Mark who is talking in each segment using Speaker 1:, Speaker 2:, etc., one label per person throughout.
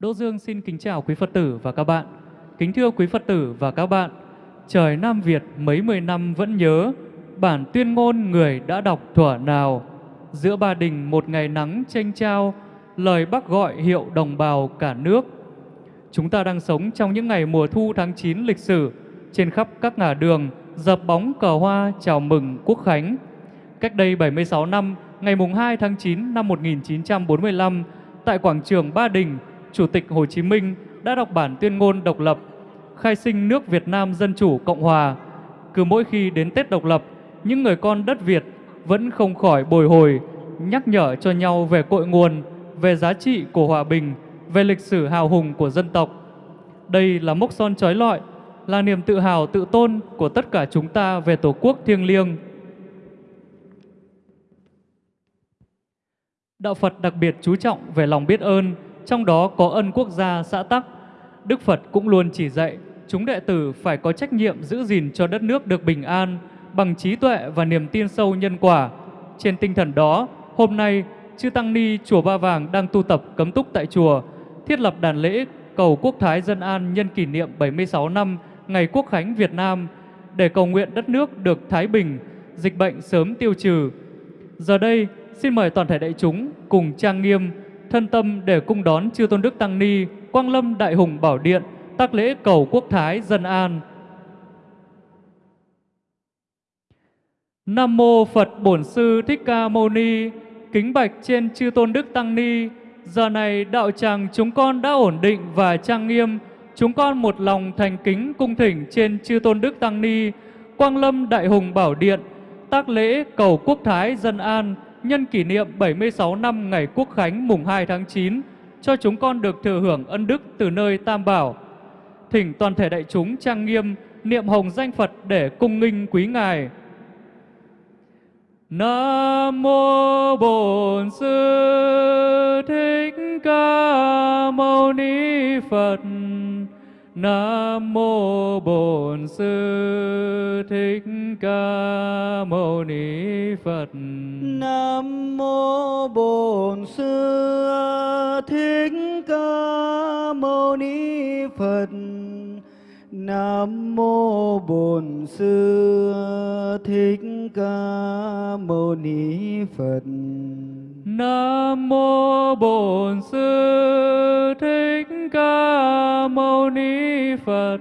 Speaker 1: Đỗ Dương xin kính chào quý Phật tử và các bạn. Kính thưa quý Phật tử và các bạn, trời Nam Việt mấy mươi năm vẫn nhớ, bản tuyên ngôn người đã đọc thuở nào. Giữa ba đình một ngày nắng tranh trao, lời bác gọi hiệu đồng bào cả nước. Chúng ta đang sống trong những ngày mùa thu tháng 9 lịch sử, trên khắp các ngả đường, dập bóng cờ hoa chào mừng Quốc Khánh. Cách đây 76 năm, ngày mùng 2 tháng 9 năm 1945, tại quảng trường Ba Đình, Chủ tịch Hồ Chí Minh đã đọc bản tuyên ngôn độc lập, khai sinh nước Việt Nam Dân Chủ Cộng Hòa. Cứ mỗi khi đến Tết độc lập, những người con đất Việt vẫn không khỏi bồi hồi, nhắc nhở cho nhau về cội nguồn, về giá trị của hòa bình, về lịch sử hào hùng của dân tộc. Đây là mốc son trói lọi, là niềm tự hào tự tôn của tất cả chúng ta về Tổ quốc thiêng liêng. Đạo Phật đặc biệt chú trọng về lòng biết ơn, trong đó có ân quốc gia xã tắc. Đức Phật cũng luôn chỉ dạy chúng đệ tử phải có trách nhiệm giữ gìn cho đất nước được bình an bằng trí tuệ và niềm tin sâu nhân quả. Trên tinh thần đó, hôm nay, Chư Tăng Ni Chùa Ba Vàng đang tu tập cấm túc tại chùa, thiết lập đàn lễ cầu quốc thái dân an nhân kỷ niệm 76 năm ngày Quốc khánh Việt Nam để cầu nguyện đất nước được thái bình, dịch bệnh sớm tiêu trừ. Giờ đây, xin mời toàn thể đại chúng cùng trang nghiêm thân tâm để cung đón chư tôn đức tăng ni, quang lâm đại hùng bảo điện, tác lễ cầu quốc thái dân an. Nam mô phật bổn sư thích ca mâu ni, kính bạch trên chư tôn đức tăng ni. Giờ này đạo tràng chúng con đã ổn định và trang nghiêm, chúng con một lòng thành kính cung thỉnh trên chư tôn đức tăng ni, quang lâm đại hùng bảo điện, tác lễ cầu quốc thái dân an nhân kỷ niệm 76 năm ngày Quốc Khánh mùng 2 tháng 9 cho chúng con được thừa hưởng ân đức từ nơi Tam Bảo. Thỉnh toàn thể đại chúng trang nghiêm niệm hồng danh Phật để cung nghinh quý Ngài. Nam mô Bổn Sư Thích Ca Mâu Ni Phật. Nam mô Bổn Sư Thích Ca Mâu Ni Phật.
Speaker 2: Nam mô Bổn Sư Thích Ca Mâu Ni Phật. Nam mô Bổn Sư Thích Ca Mâu Ni Phật.
Speaker 1: Nam mô Bổn Sư Thích Ca Mâu Ni Phật.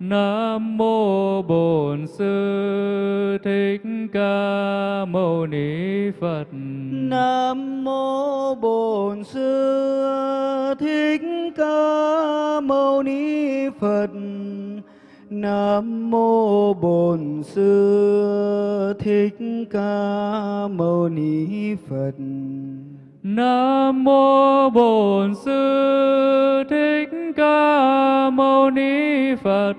Speaker 1: Nam mô Bổn Sư Thích Ca Mâu Ni Phật.
Speaker 2: Nam mô Bổn Sư Thích Ca Mâu Ni Phật. Nam mô Bổn Sư Thích Ca Mâu Ni Phật.
Speaker 1: Nam mô Bổn Sư Thích Ca Mâu Ni Phật.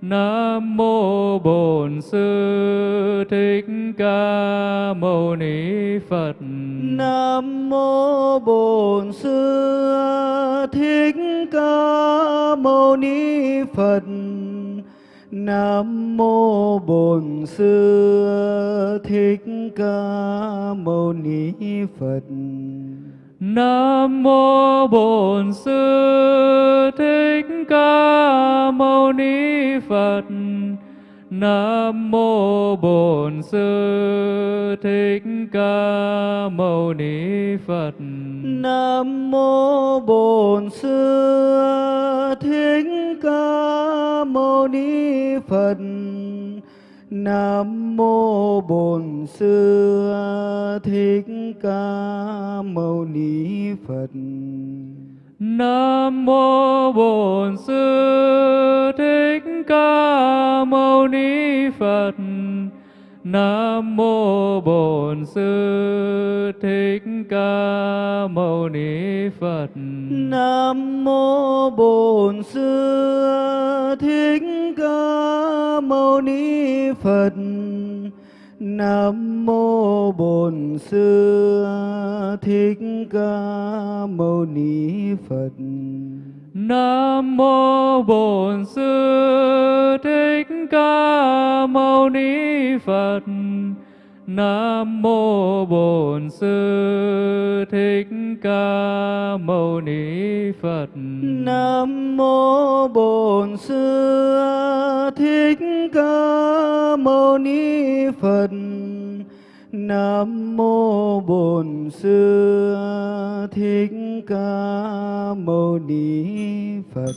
Speaker 1: Nam mô Bổn Sư Thích Ca Mâu Ni Phật.
Speaker 2: Nam mô Bổn Sư Thích Ca Mâu Ni Phật. Nam mô Bổn Sư Thích Ca Mâu Ni Phật.
Speaker 1: Nam mô Bổn Sư Thích Ca Mâu Ni Phật. Nam mô Bổn Sư Thích Ca Mâu Ni Phật.
Speaker 2: Nam mô Bổn Sư Thích Ca Mâu Ni Phật. Nam mô Bổn Sư Thích Ca Mâu Ni Phật.
Speaker 1: Nam mô Bổn Sư Thích Ca Mâu Ni Phật. Nam mô Bổn Sư Thích Ca Mâu Ni Phật.
Speaker 2: Nam mô Bổn Sư Thích Ca Mâu Ni Phật. Nam mô Bổn Sư Thích Ca Mâu Ni Phật.
Speaker 1: Nam mô Bổn Sư Thích Ca Mâu Ni Phật. Nam mô Bổn Sư Thích Ca Mâu Ni Phật.
Speaker 3: Nam mô Bổn Sư Thích Ca Mâu Ni Phật. Nam mô Bổn Sư Thích Ca Mâu Ni Phật.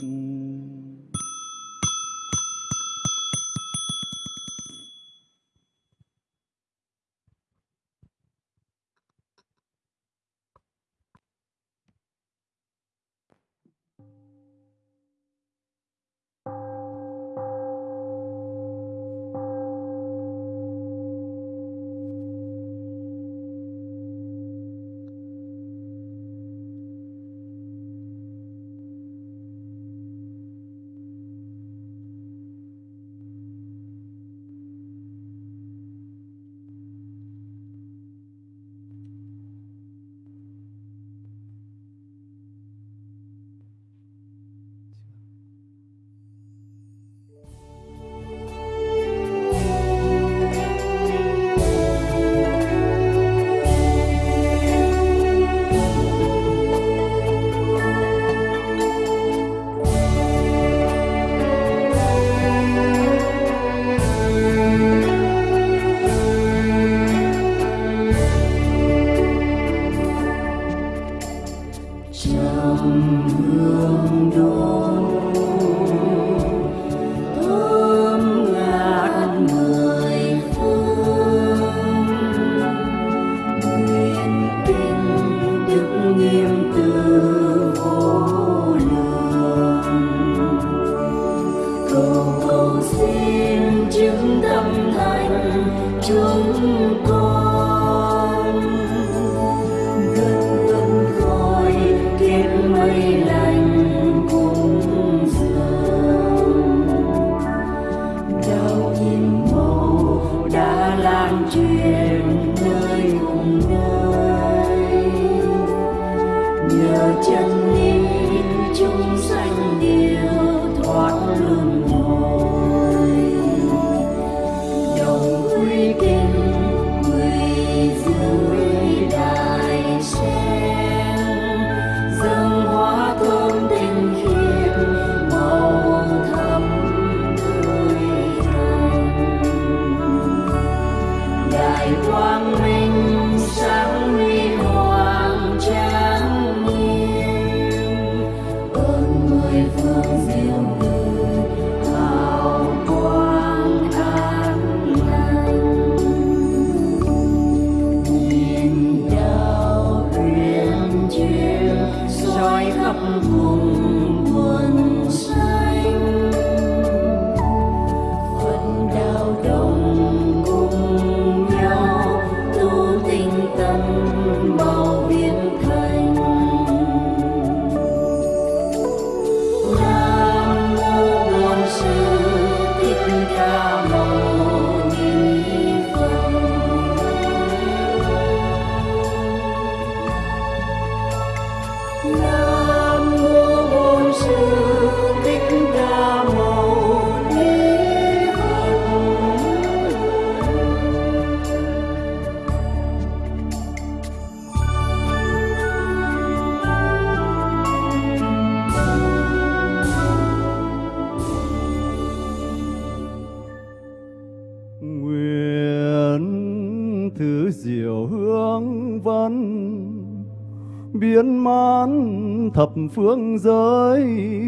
Speaker 4: Phương giới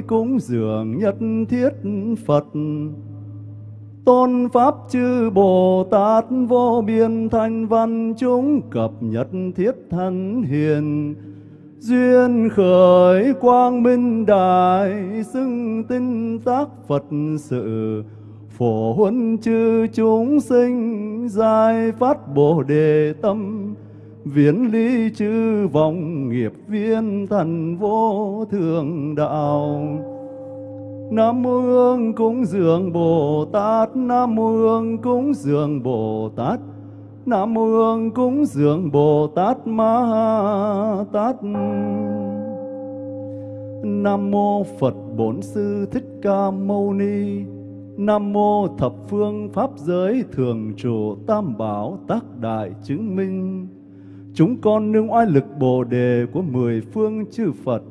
Speaker 4: cúng dường nhất thiết Phật. Tôn Pháp chư Bồ Tát vô biên thanh văn chúng cập nhật thiết thân hiền. Duyên khởi quang minh đại xưng tinh tác Phật sự. Phổ huân chư chúng sinh, giải phát Bồ Đề tâm viễn ly chư vọng nghiệp viên thần vô thường đạo Nam mô Hương cúng dường Bồ Tát, Nam mô Hương cúng dường Bồ Tát, Nam mô Hương cúng dường Bồ Tát Ma Tát Nam mô Phật Bổn Sư Thích Ca Mâu Ni, Nam mô thập phương pháp giới thường trụ tam bảo tác đại chứng minh. Chúng con nương oai lực Bồ đề của mười phương chư Phật,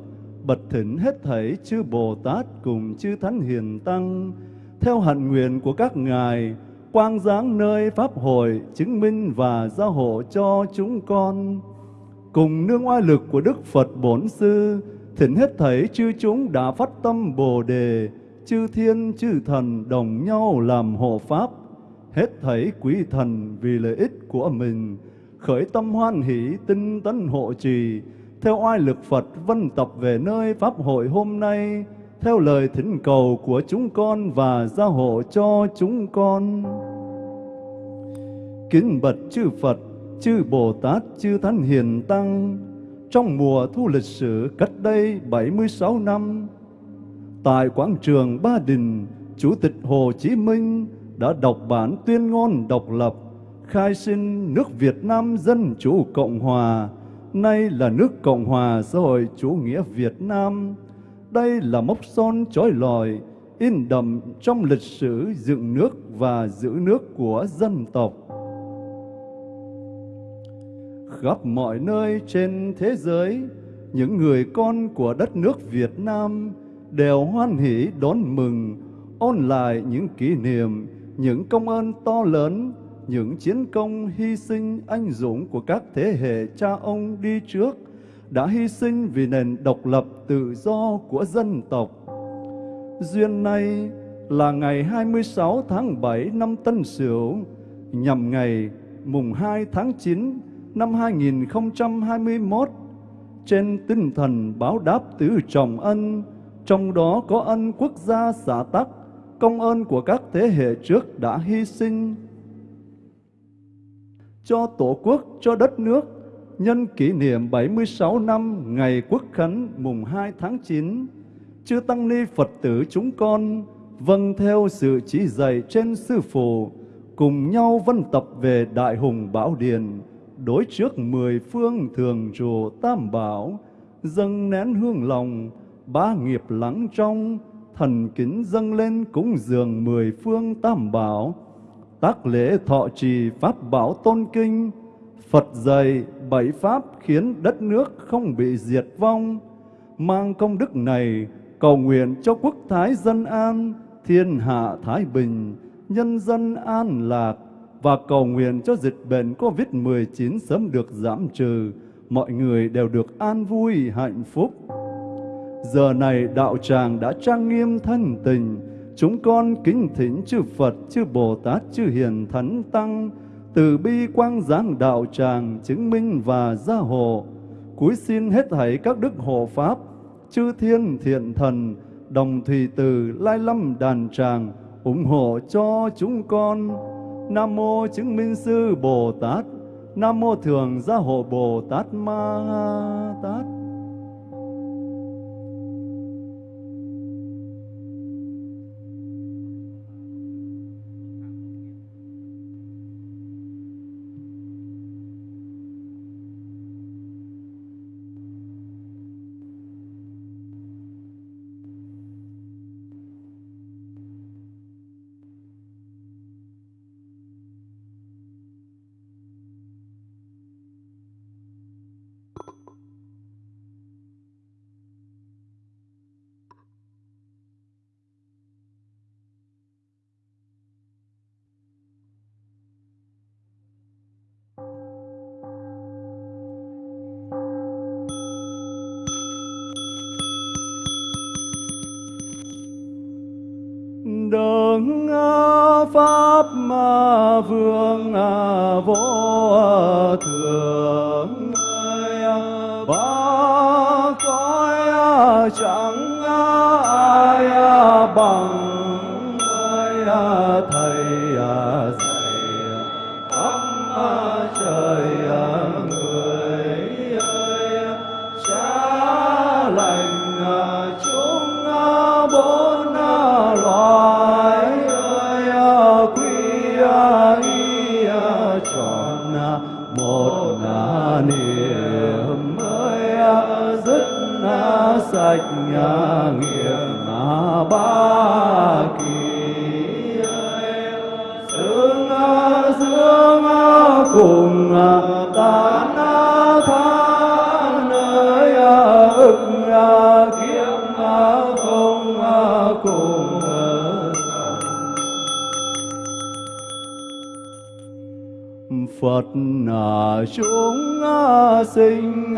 Speaker 4: bật thỉnh hết thảy chư Bồ Tát cùng chư Thánh Hiền Tăng, theo hạnh nguyện của các ngài, quang giáng nơi Pháp hội chứng minh và gia hộ cho chúng con. Cùng nương oai lực của Đức Phật Bổn Sư, thỉnh hết thảy chư chúng đã phát tâm Bồ Đề, chư thiên chư thần đồng nhau làm hộ Pháp, hết thảy quý thần vì lợi ích của mình, khởi tâm hoan hỷ tinh tấn hộ trì, theo oai lực Phật vân tập về nơi Pháp hội hôm nay, theo lời thỉnh cầu của chúng con và gia hộ cho chúng con. Kính bật chư Phật, chư Bồ Tát, chư Thánh Hiền Tăng, trong mùa thu lịch sử cách đây 76 năm, tại quảng trường Ba Đình, Chủ tịch Hồ Chí Minh đã đọc bản tuyên ngôn độc lập, khai sinh nước Việt Nam Dân Chủ Cộng Hòa, nay là nước Cộng Hòa xã hội chủ nghĩa Việt Nam. Đây là mốc son trói lọi, in đậm trong lịch sử dựng nước và giữ nước của dân tộc. Khắp mọi nơi trên thế giới, những người con của đất nước Việt Nam đều hoan hỷ đón mừng, ôn lại những kỷ niệm, những công ơn to lớn, những chiến công hy sinh anh dũng của các thế hệ cha ông đi trước, đã hy sinh vì nền độc lập tự do của dân tộc. Duyên nay là ngày 26 tháng 7 năm Tân Sửu, nhằm ngày mùng 2 tháng 9 năm 2021, trên tinh thần báo đáp tứ trọng ân, trong đó có ân quốc gia xã tắc, công ơn của các thế hệ trước đã hy sinh cho Tổ quốc, cho đất nước, nhân kỷ niệm 76 năm ngày Quốc khánh mùng 2 tháng 9, chư Tăng Ni Phật tử chúng con vâng theo sự chỉ dạy trên Sư Phụ, cùng nhau vân tập về Đại Hùng Bảo Điền, đối trước mười phương thường trụ tam bảo, dâng nén hương lòng, ba nghiệp lắng trong, thần kính dâng lên cúng dường mười phương tam bảo, tác lễ thọ trì pháp bảo tôn kinh, Phật dạy bảy pháp khiến đất nước không bị diệt vong, mang công đức này cầu nguyện cho quốc thái dân an, thiên hạ thái bình, nhân dân an lạc và cầu nguyện cho dịch bệnh COVID-19 sớm được giảm trừ, mọi người đều được an vui hạnh phúc. Giờ này đạo tràng đã trang nghiêm thân tình, chúng con kính thỉnh chư Phật, chư Bồ Tát, chư Hiền Thánh Tăng, từ bi quang giáng đạo tràng chứng minh và gia hộ. Cúi xin hết thảy các đức hộ Pháp, chư thiên thiện thần, đồng thủy từ lai lâm đàn tràng, ủng hộ cho chúng con. Nam mô chứng minh sư Bồ Tát, Nam mô thường gia hộ Bồ Tát Ma Tát. cùng à, ta na tha nơi à, ức à, kiếp không cùng Phật là chúng sinh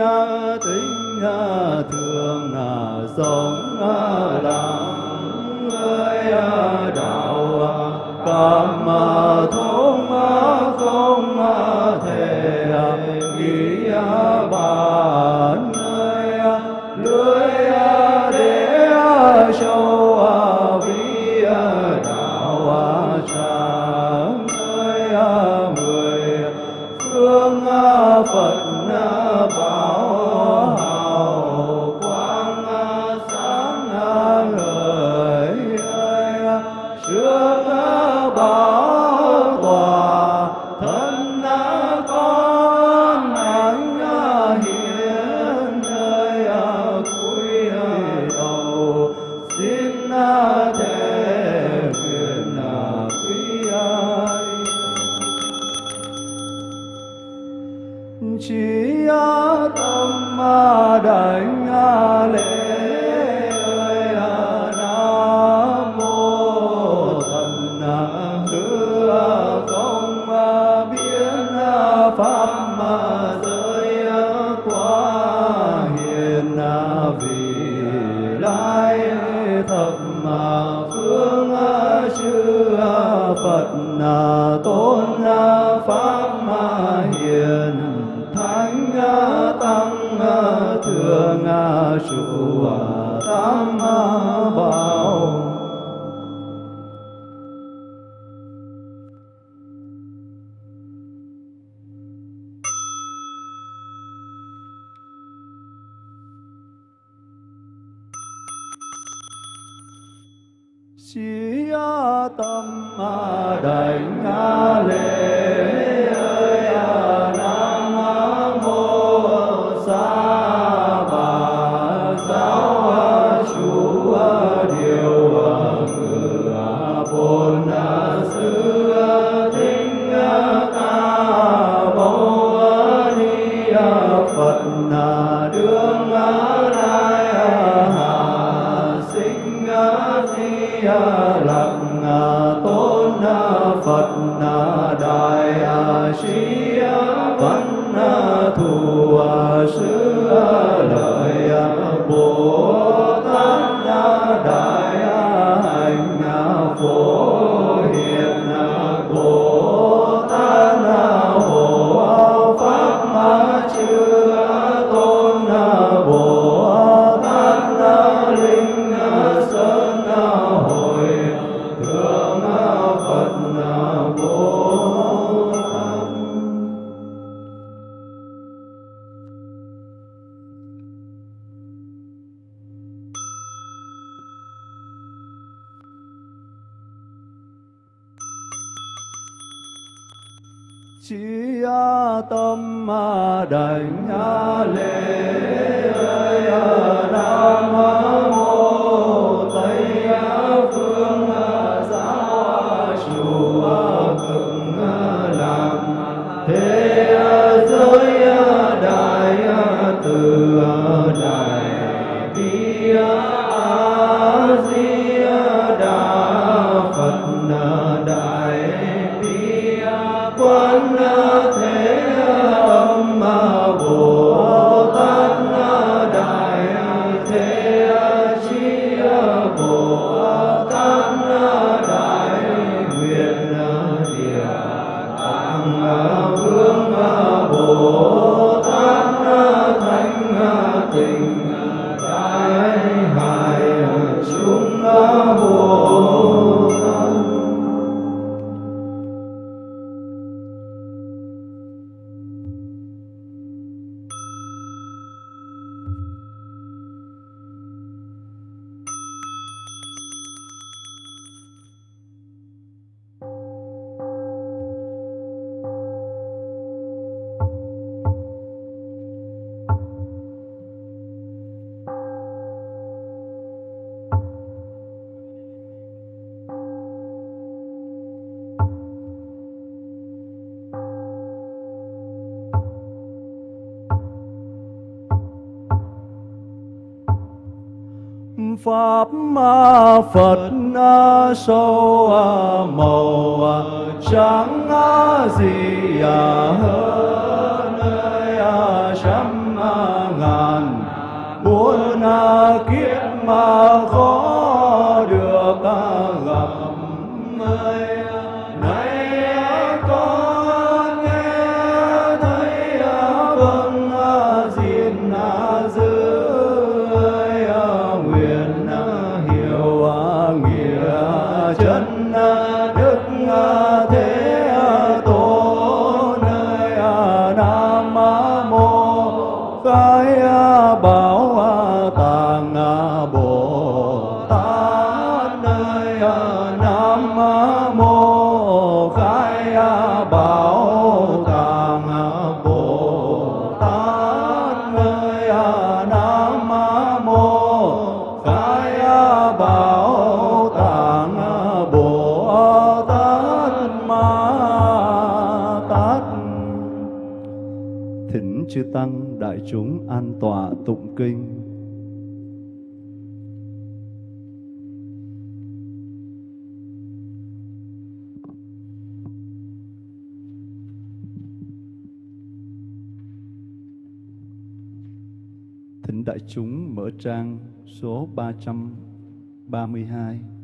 Speaker 4: tính thường là sống đạo người đạo cảm thông không thể nghĩ ba phật à, tôn à, pháp Chi A tâm A đảnh A lễ ơi A nam mô ma Phật sâu màu trắng gì hơn nơi trăm ngàn. Bốn kiếp mà khó chư tăng, đại chúng an tọa tụng kinh. Thỉnh đại chúng mở trang số 332 trăm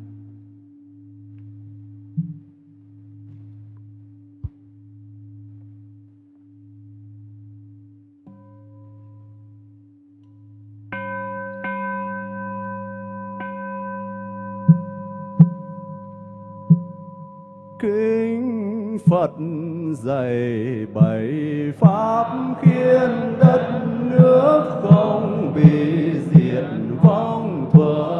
Speaker 4: kinh phật dạy bảy pháp khiến đất nước không bị diệt vong thuở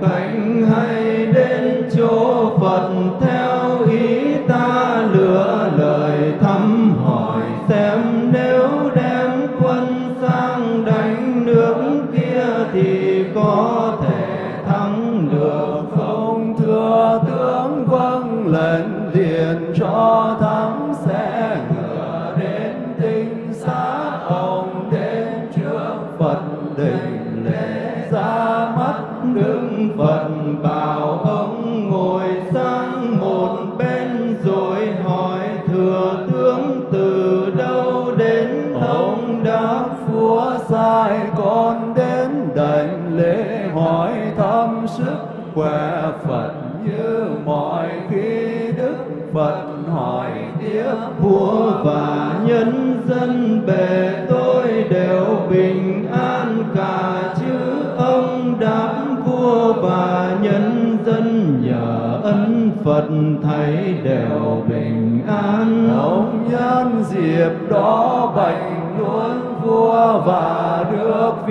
Speaker 4: thành hay đến chỗ phật theo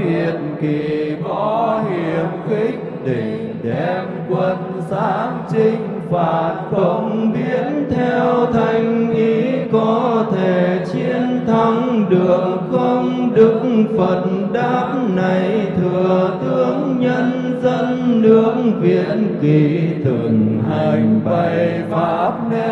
Speaker 4: việt kỳ có hiểm khích định đem quân sáng chinh phạt không biến theo thành ý có thể chiến thắng được không? Đức phật đáp này thừa tướng nhân dân nước việt kỳ từng hành
Speaker 5: bày pháp nên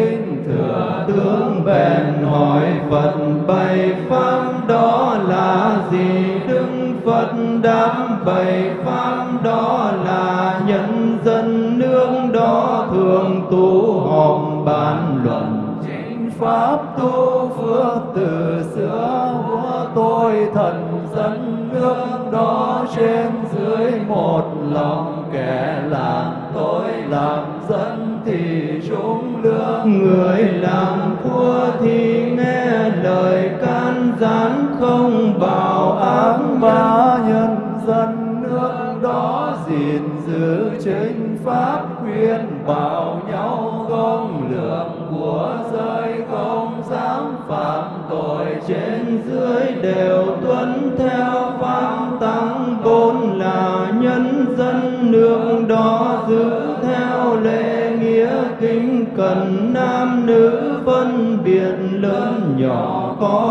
Speaker 5: giấy thừa
Speaker 4: tướng bèn hỏi phật bày pháp đó là gì? Đức phật đáp bày pháp đó là nhân dân nước đó thường tu họp bàn luận.
Speaker 5: Chính pháp tu phước từ xưa của tôi thần dân nước upon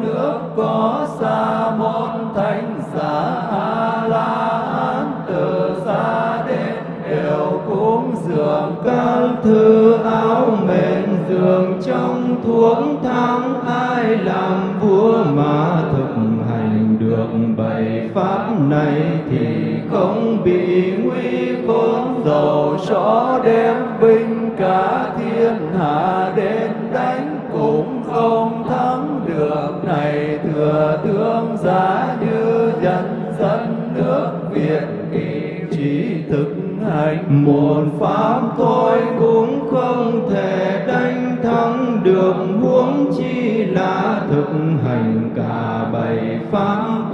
Speaker 5: nước
Speaker 4: có
Speaker 5: xa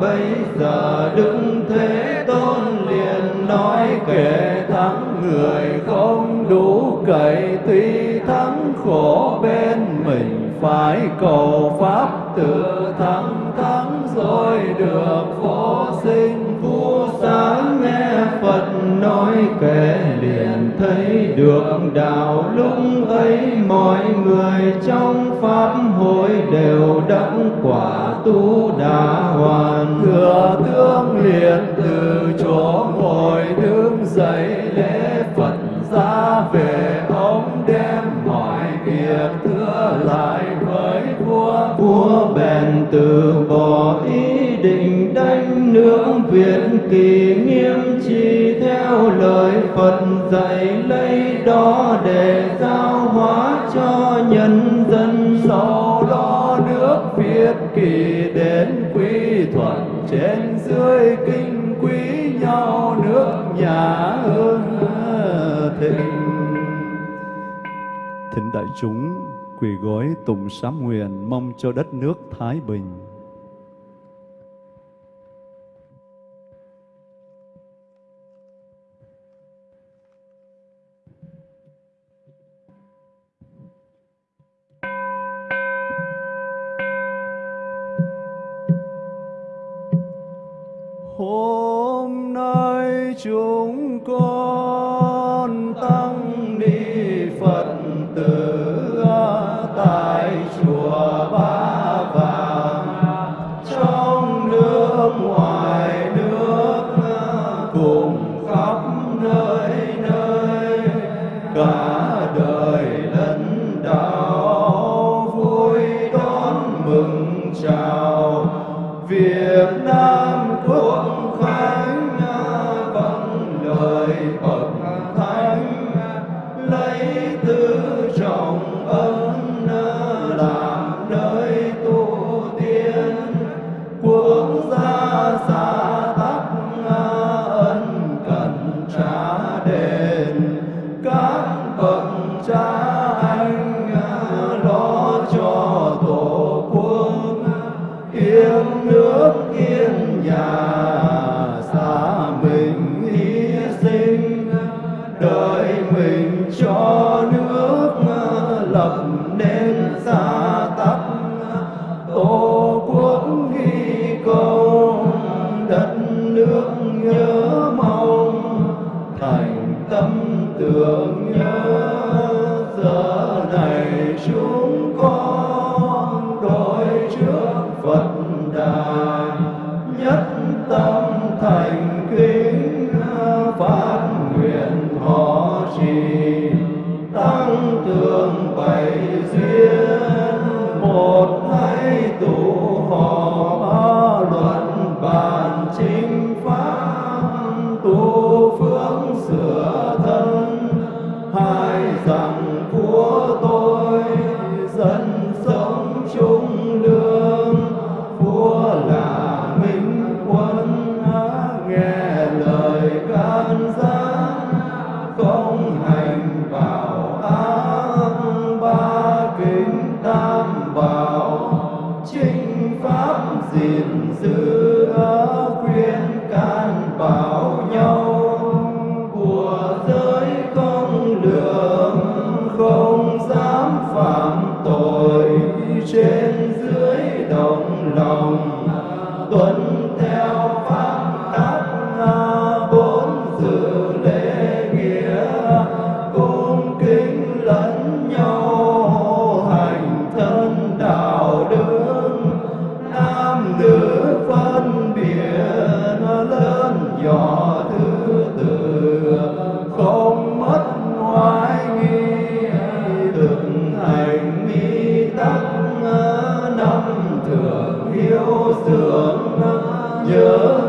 Speaker 4: bây giờ đức thế tôn liền nói kể
Speaker 5: thắng người không đủ cậy, tuy thắng khổ bên mình phải cầu pháp tự thắng thắng rồi được vô sinh
Speaker 4: vô sáng nghe phật nói kể liền thấy được đạo lúc ấy, mọi người trong pháp hội đều đắc quả tu đà hoàn
Speaker 5: liền từ chỗ ngồi đứng dậy lễ phật ra về, ông đem mọi việc thưa lại với vua.
Speaker 4: Vua bèn từ bỏ ý định đánh nướng việt kỳ nghiêm chi theo lời phật dạy lấy đó để giao hóa cho nhân dân.
Speaker 5: Sau đó nước việt kỳ đến quy thuận trên dưới kinh quý nhau nước nhà hương thịnh. Thỉnh đại chúng quỳ gối tụng sám nguyện mong cho đất nước thái bình. Hôm nay chúng con
Speaker 4: thương yêu thương nhớ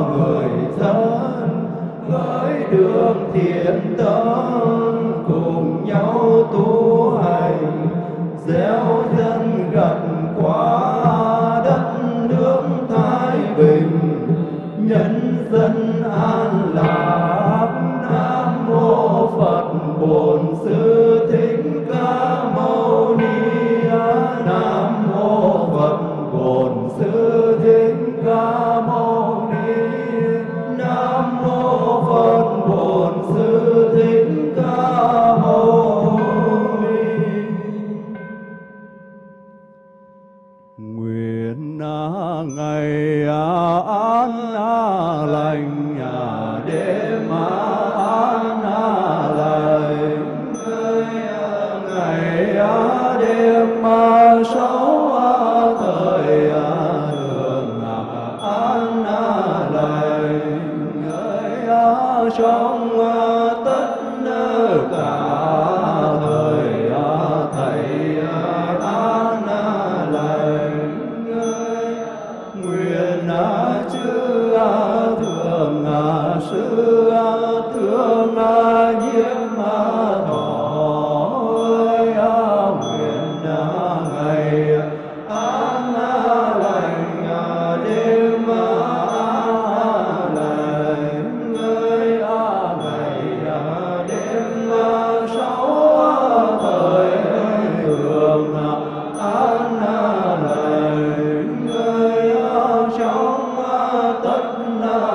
Speaker 4: người thân, với đường thiện tâm cùng nhau tu hành gieo
Speaker 2: trong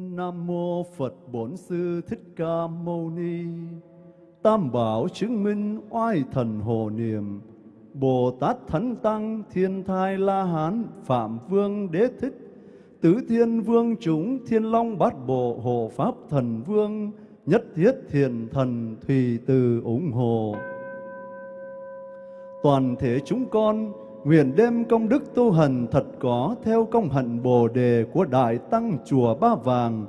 Speaker 2: Nam mô
Speaker 4: Phật Bổn Sư Thích Ca Mâu Ni. Tam bảo chứng minh oai thần hồ niệm. Bồ Tát Thánh Tăng Thiên Thai La Hán Phạm Vương Đế Thích Tứ Thiên Vương chúng Thiên Long Bát Bộ Hộ Pháp Thần Vương Nhất Thiết Thiền Thần Thùy Từ ủng hộ Toàn thể chúng con nguyện đem công đức tu hành thật có theo công hạnh Bồ đề của Đại Tăng Chùa Ba Vàng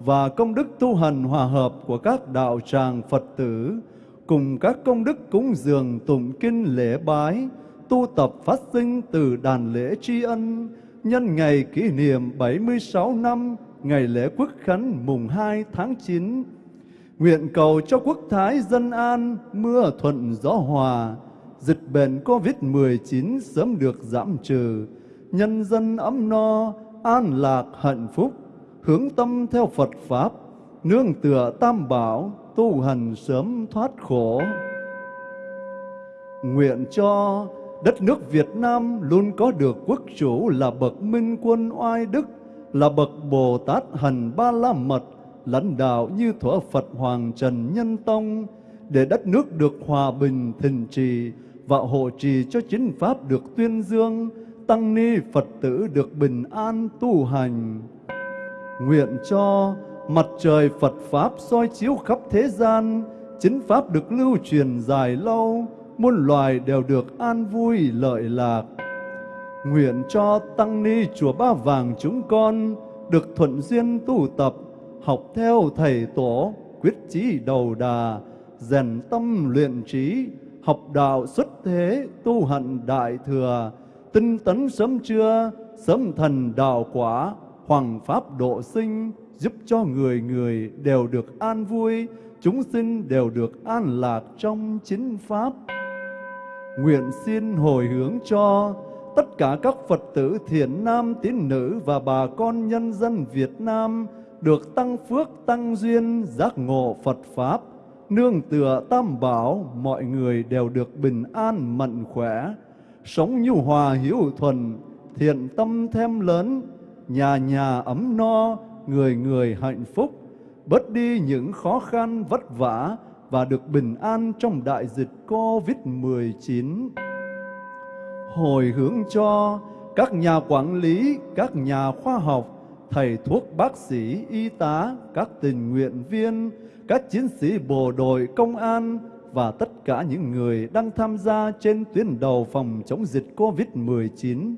Speaker 4: và công đức tu hành hòa hợp của các đạo tràng Phật tử cùng các công đức cúng dường tụng kinh lễ bái tu tập phát sinh từ đàn lễ tri ân nhân ngày kỷ niệm 76 năm ngày lễ quốc khánh mùng 2 tháng 9 Nguyện cầu cho quốc thái dân an, mưa thuận gió hòa, dịch bệnh Covid-19 sớm được giảm trừ, nhân dân ấm no, an lạc hạnh phúc, hướng tâm theo Phật Pháp, nương tựa tam bảo, tu hành sớm thoát khổ. Nguyện cho đất nước Việt Nam luôn có được quốc chủ là bậc minh quân oai đức, là bậc Bồ Tát hành ba la mật, lãnh đạo như thuở Phật Hoàng Trần Nhân Tông, để đất nước được hòa bình thịnh trì và hộ trì cho chính pháp được tuyên dương, tăng ni Phật tử được bình an tu hành. Nguyện cho mặt trời Phật Pháp soi chiếu khắp thế gian, chính Pháp được lưu truyền dài lâu, muôn loài đều được an vui lợi lạc. Nguyện cho Tăng Ni Chùa Ba Vàng chúng con được thuận duyên tu tập, học theo Thầy Tổ, quyết chí đầu đà, rèn tâm luyện trí, học đạo xuất thế, tu hành đại thừa, tinh tấn sớm trưa, sớm thần đạo quả, hoàng pháp độ sinh, giúp cho người người đều được an vui, chúng sinh đều được an lạc trong chính pháp. Nguyện xin hồi hướng cho tất cả các Phật tử thiện nam tín nữ và bà con nhân dân Việt Nam được tăng phước tăng duyên giác ngộ Phật Pháp, nương tựa tam bảo, mọi người đều được bình an mạnh khỏe, sống nhu hòa hiếu thuần, thiện tâm thêm lớn, nhà nhà ấm no, người người hạnh phúc. bớt đi những khó khăn vất vả và được bình an trong đại dịch Covid-19. Hồi hướng cho các nhà quản lý, các nhà khoa học, thầy thuốc bác sĩ, y tá, các tình nguyện viên, các chiến sĩ bộ đội công an và tất cả những người đang tham gia trên tuyến đầu phòng chống dịch Covid-19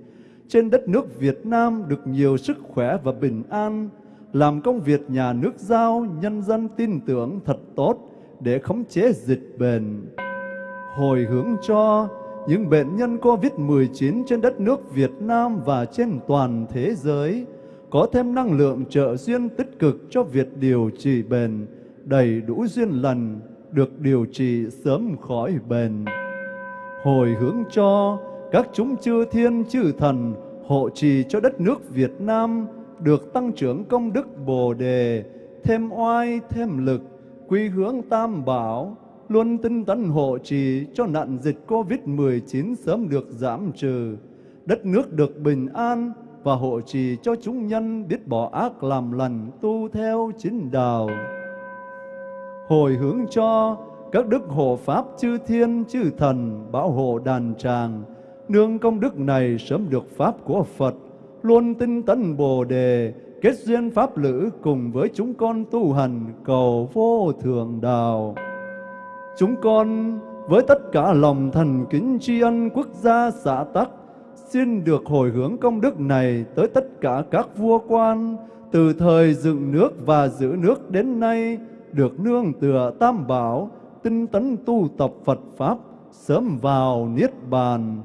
Speaker 4: trên đất nước Việt Nam được nhiều sức khỏe và bình an, làm công việc nhà nước giao nhân dân tin tưởng thật tốt để khống chế dịch bệnh. Hồi hướng cho những bệnh nhân COVID-19 trên đất nước Việt Nam và trên toàn thế giới có thêm năng lượng trợ duyên tích cực cho việc điều trị bệnh, đầy đủ duyên lành, được điều trị sớm khỏi bệnh. Hồi hướng cho các chúng chư thiên chư thần hộ trì cho đất nước Việt Nam được tăng trưởng công đức Bồ đề, thêm oai thêm lực, quy hướng tam bảo, luôn tinh tấn hộ trì cho nạn dịch Covid-19 sớm được giảm trừ, đất nước được bình an và hộ trì cho chúng nhân biết bỏ ác làm lành tu theo chính đạo. Hồi hướng cho các đức hộ pháp chư thiên chư thần bảo hộ đàn tràng, nương công đức này sớm được pháp của Phật, luôn tinh tấn Bồ đề, kết duyên pháp lữ cùng với chúng con tu hành cầu vô thượng đạo. Chúng con với tất cả lòng thành kính tri ân quốc gia xã tắc, xin được hồi hướng công đức này tới tất cả các vua quan, từ thời dựng nước và giữ nước đến nay, được nương tựa tam bảo, tinh tấn tu tập Phật Pháp, sớm vào Niết Bàn.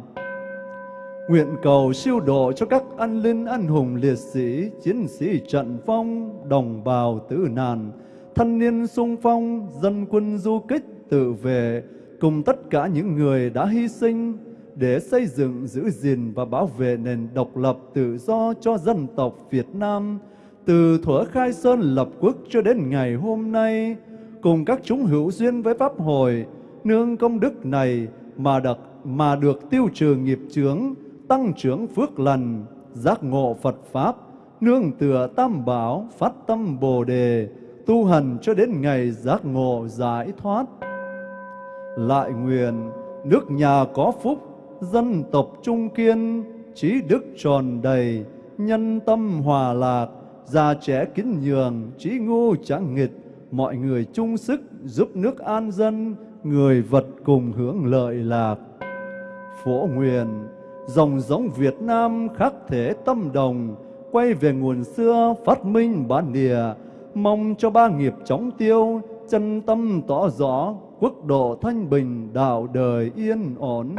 Speaker 4: Nguyện cầu siêu độ cho các anh linh anh hùng liệt sĩ, chiến sĩ trận phong, đồng bào tử nạn, thanh niên sung phong, dân quân du kích tự vệ, cùng tất cả những người đã hy sinh để xây dựng, giữ gìn và bảo vệ nền độc lập tự do cho dân tộc Việt Nam, từ thuở khai sơn lập quốc cho đến ngày hôm nay, cùng các chúng hữu duyên với Pháp hội, nương công đức này mà được, mà được tiêu trừ nghiệp chướng, tăng trưởng phước lành, giác ngộ Phật Pháp, nương tựa tam bảo, phát tâm Bồ Đề, tu hành cho đến ngày giác ngộ giải thoát. Lại nguyện, nước nhà có phúc, dân tộc trung kiên, trí đức tròn đầy, nhân tâm hòa lạc, già trẻ kính nhường, trí ngu chẳng nghịch, mọi người chung sức giúp nước an dân, người vật cùng hưởng lợi lạc. Phổ nguyện, dòng giống Việt Nam khắc thể tâm đồng, quay về nguồn xưa phát minh bản địa, mong cho ba nghiệp chóng tiêu, chân tâm tỏ rõ, quốc độ thanh bình, đạo đời yên ổn.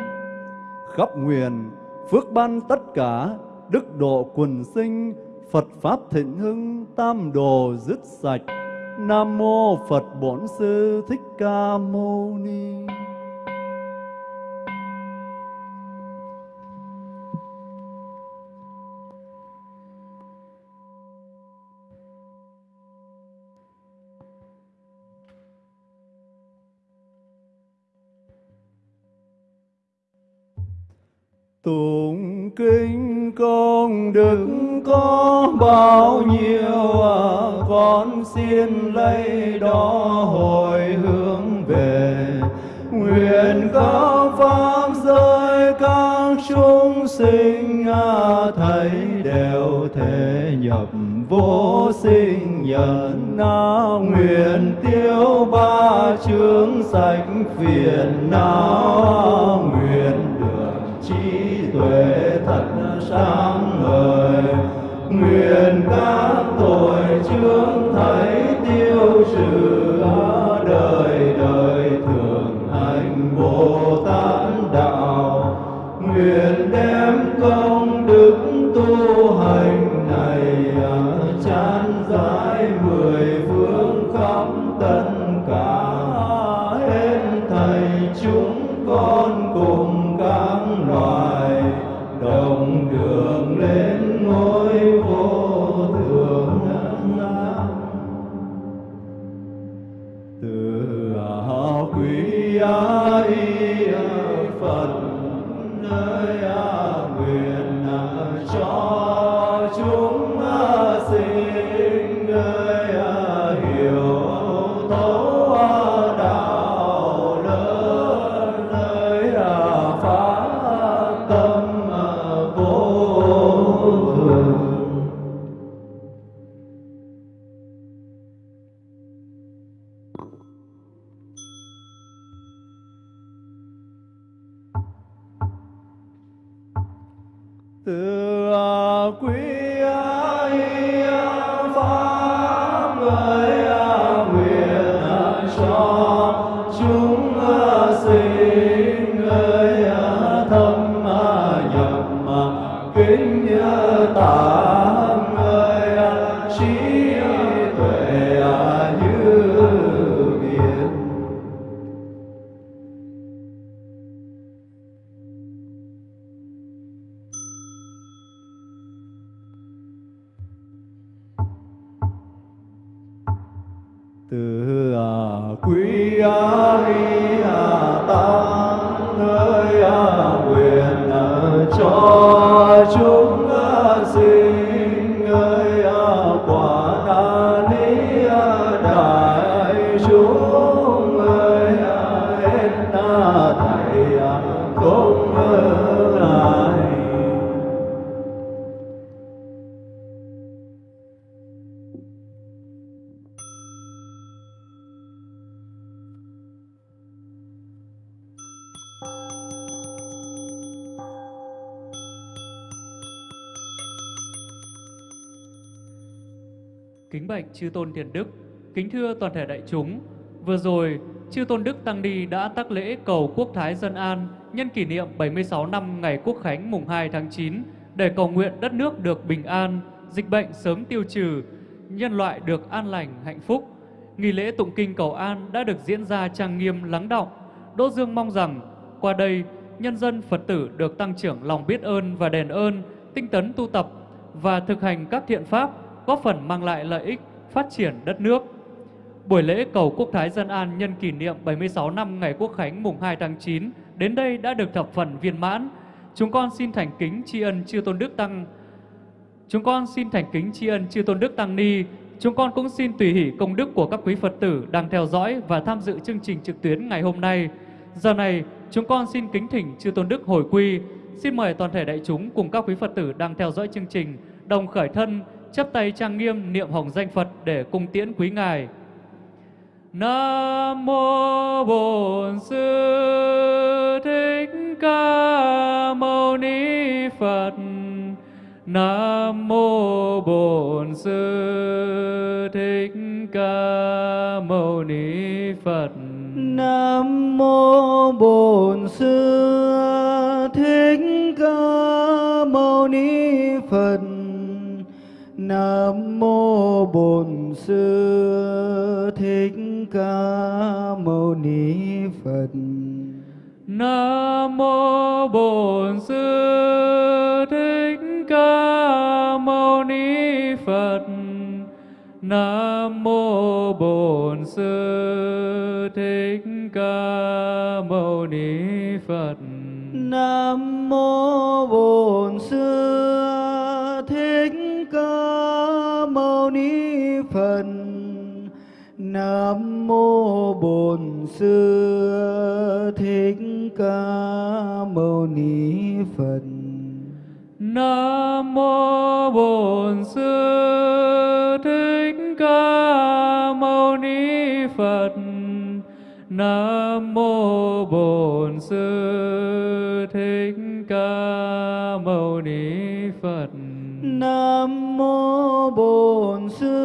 Speaker 4: Khắp nguyện, phước ban tất cả, đức độ quần sinh, Phật Pháp thịnh hưng, tam đồ dứt sạch. Nam Mô Phật Bổn Sư Thích Ca Mâu Ni Tụng kinh công đức có bao nhiêu à, con xin lấy đó hồi hướng về. Nguyện các pháp giới các chúng sinh à, thấy đều thể nhập vô sinh nhận. Na nguyện tiêu ba chướng sạch phiền. Não nguyện huệ thật sáng ngời. Nguyện các tội chướng thấy tiêu trừ đời đời.
Speaker 1: Chư tôn thiền đức, kính thưa toàn thể đại chúng. Vừa rồi, chư tôn đức tăng ni đã tác lễ cầu quốc thái dân an nhân kỷ niệm 76 năm ngày quốc khánh mùng 2 tháng 9 để cầu nguyện đất nước được bình an, dịch bệnh sớm tiêu trừ, nhân loại được an lành, hạnh phúc. Nghi lễ tụng kinh cầu an đã được diễn ra trang nghiêm lắng động. Đỗ Dương mong rằng qua đây nhân dân Phật tử được tăng trưởng lòng biết ơn và đền ơn, tinh tấn tu tập và thực hành các thiện pháp góp phần mang lại lợi ích phát triển đất nước. Buổi lễ cầu quốc thái dân an nhân kỷ niệm 76 năm ngày quốc khánh mùng 2 tháng 9 đến đây đã được thập phần viên mãn. Chúng con xin thành kính tri ân chư tôn đức tăng Chúng con xin thành kính tri ân chư tôn đức tăng ni. Chúng con cũng xin tùy hỷ công đức của các quý Phật tử đang theo dõi và tham dự chương trình trực tuyến ngày hôm nay. Giờ này, chúng con xin kính thỉnh chư tôn đức hồi quy. Xin mời toàn thể đại chúng cùng các quý Phật tử đang theo dõi chương trình đồng khởi thân chắp tay trang nghiêm niệm hồng danh Phật để cung tiễn quý ngài. Nam mô Bổn Sư Thích Ca Mâu Ni Phật. Nam mô Bổn Sư Thích Ca Mâu Ni Phật.
Speaker 2: Nam mô Bổn Sư Thích Ca Mâu Ni Phật. Nam mô Bổn Sư Thích Ca Mâu Ni Phật.
Speaker 1: Nam mô Bổn Sư Thích Ca Mâu Ni Phật. Nam mô Bổn Sư Thích Ca Mâu Ni Phật.
Speaker 2: Nam mô Bổn Sư Nam mô Bổn Sư Thích Ca Mâu Ni Phật.
Speaker 1: Nam mô Bổn Sư Thích Ca Mâu Ni Phật. Nam mô Bổn Sư Thích Ca Mâu Ni Phật.
Speaker 2: Nam mô Bổn Sư